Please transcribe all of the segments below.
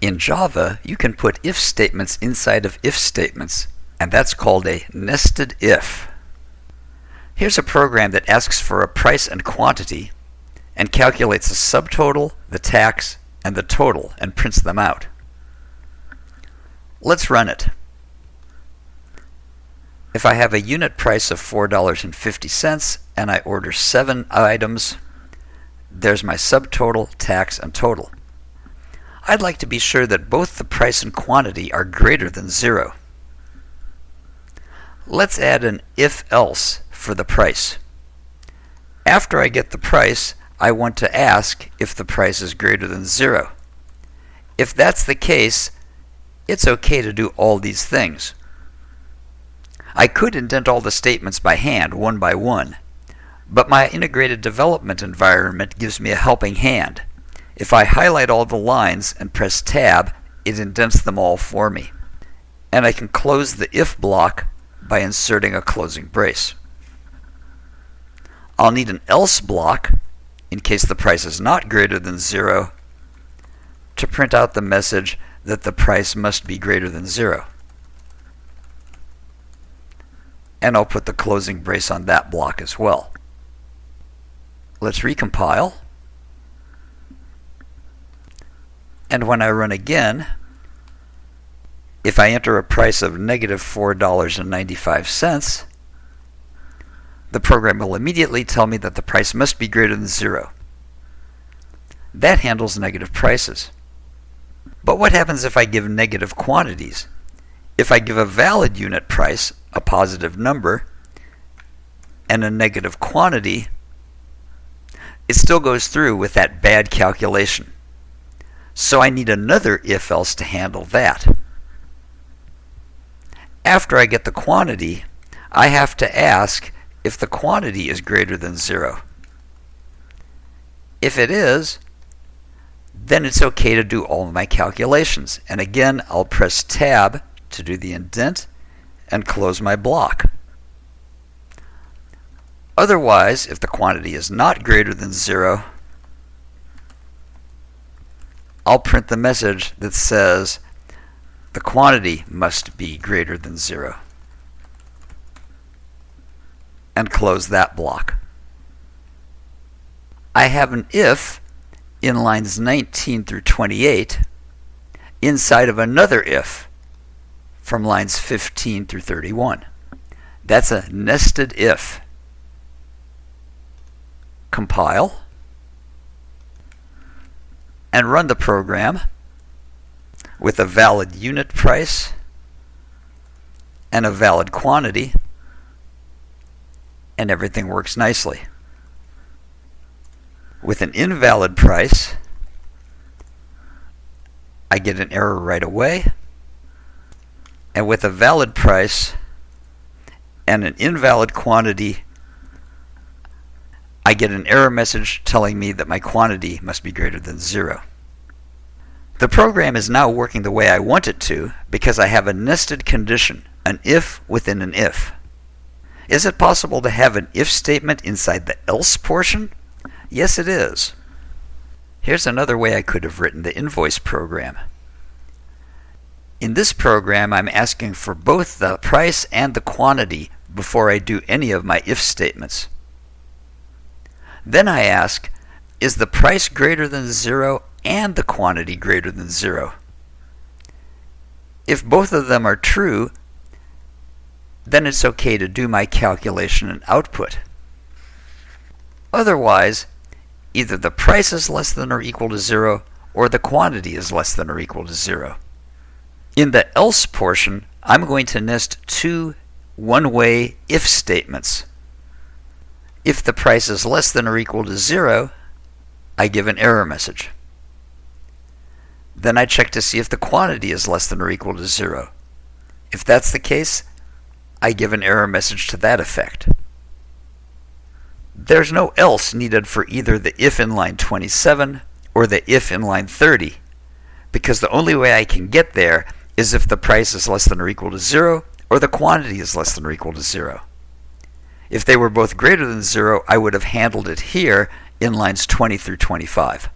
In Java, you can put if statements inside of if statements, and that's called a nested if. Here's a program that asks for a price and quantity and calculates the subtotal, the tax, and the total and prints them out. Let's run it. If I have a unit price of $4.50 and I order 7 items, there's my subtotal, tax, and total. I'd like to be sure that both the price and quantity are greater than zero. Let's add an if-else for the price. After I get the price, I want to ask if the price is greater than zero. If that's the case, it's okay to do all these things. I could indent all the statements by hand, one by one, but my integrated development environment gives me a helping hand. If I highlight all the lines and press Tab, it indents them all for me. And I can close the if block by inserting a closing brace. I'll need an else block in case the price is not greater than zero to print out the message that the price must be greater than zero. And I'll put the closing brace on that block as well. Let's recompile. And when I run again, if I enter a price of negative $4.95, the program will immediately tell me that the price must be greater than zero. That handles negative prices. But what happens if I give negative quantities? If I give a valid unit price, a positive number, and a negative quantity, it still goes through with that bad calculation. So I need another if else to handle that. After I get the quantity, I have to ask if the quantity is greater than zero. If it is, then it's okay to do all of my calculations. And again, I'll press Tab to do the indent and close my block. Otherwise, if the quantity is not greater than zero, I'll print the message that says the quantity must be greater than zero and close that block. I have an if in lines 19 through 28 inside of another if from lines 15 through 31. That's a nested if compile, and run the program with a valid unit price and a valid quantity, and everything works nicely. With an invalid price, I get an error right away, and with a valid price and an invalid quantity, I get an error message telling me that my quantity must be greater than zero. The program is now working the way I want it to because I have a nested condition, an if within an if. Is it possible to have an if statement inside the else portion? Yes, it is. Here's another way I could have written the invoice program. In this program, I'm asking for both the price and the quantity before I do any of my if statements. Then I ask, is the price greater than zero and the quantity greater than zero? If both of them are true, then it's okay to do my calculation and output. Otherwise, either the price is less than or equal to zero or the quantity is less than or equal to zero. In the else portion, I'm going to nest two one-way if statements. If the price is less than or equal to zero, I give an error message. Then I check to see if the quantity is less than or equal to zero. If that's the case, I give an error message to that effect. There's no else needed for either the if in line 27 or the if in line 30, because the only way I can get there is if the price is less than or equal to zero or the quantity is less than or equal to zero. If they were both greater than 0, I would have handled it here in lines 20 through 25.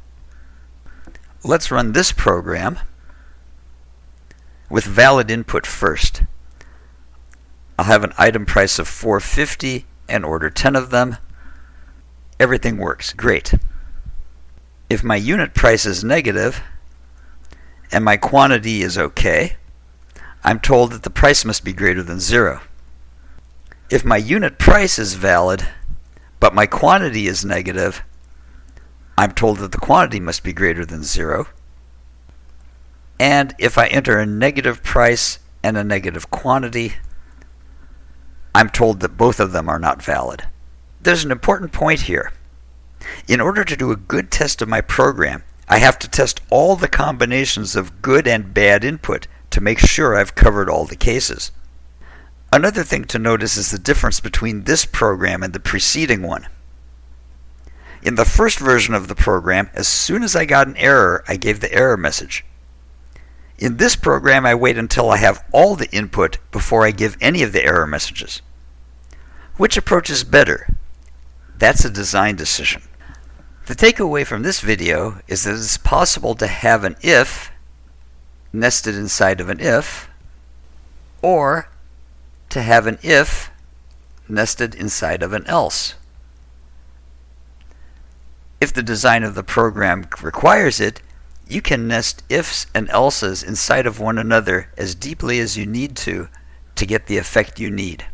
Let's run this program. with valid input first. I'll have an item price of 450 and order 10 of them. Everything works. Great. If my unit price is negative and my quantity is okay, I'm told that the price must be greater than zero. If my unit price is valid, but my quantity is negative, I'm told that the quantity must be greater than zero. And if I enter a negative price and a negative quantity, I'm told that both of them are not valid. There's an important point here. In order to do a good test of my program, I have to test all the combinations of good and bad input to make sure I've covered all the cases. Another thing to notice is the difference between this program and the preceding one. In the first version of the program, as soon as I got an error, I gave the error message. In this program, I wait until I have all the input before I give any of the error messages. Which approach is better? That's a design decision. The takeaway from this video is that it's possible to have an if nested inside of an if, or to have an if nested inside of an else. If the design of the program requires it, you can nest ifs and elses inside of one another as deeply as you need to to get the effect you need.